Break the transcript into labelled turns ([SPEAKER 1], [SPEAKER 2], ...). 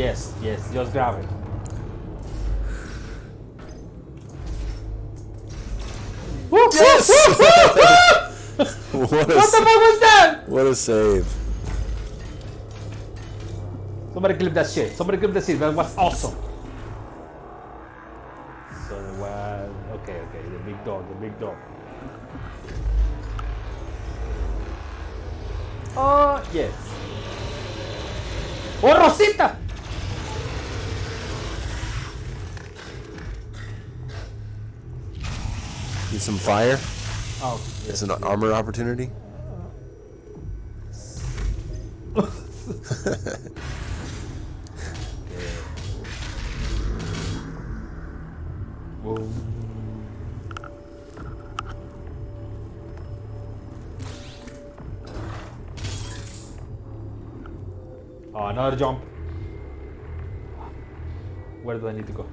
[SPEAKER 1] Yes, yes, just grab it.
[SPEAKER 2] Yes! what, a,
[SPEAKER 1] What the fuck was that?
[SPEAKER 2] what a save.
[SPEAKER 1] Somebody clip that shit. Somebody clip that shit. That was awesome. So it was okay, okay. The big dog, the big dog. Oh yes. Oh Rosita.
[SPEAKER 2] Need some fire?
[SPEAKER 1] Oh
[SPEAKER 2] It's
[SPEAKER 1] yes.
[SPEAKER 2] an armor opportunity?
[SPEAKER 1] Boom. Oh, another jump. Where do I need to go?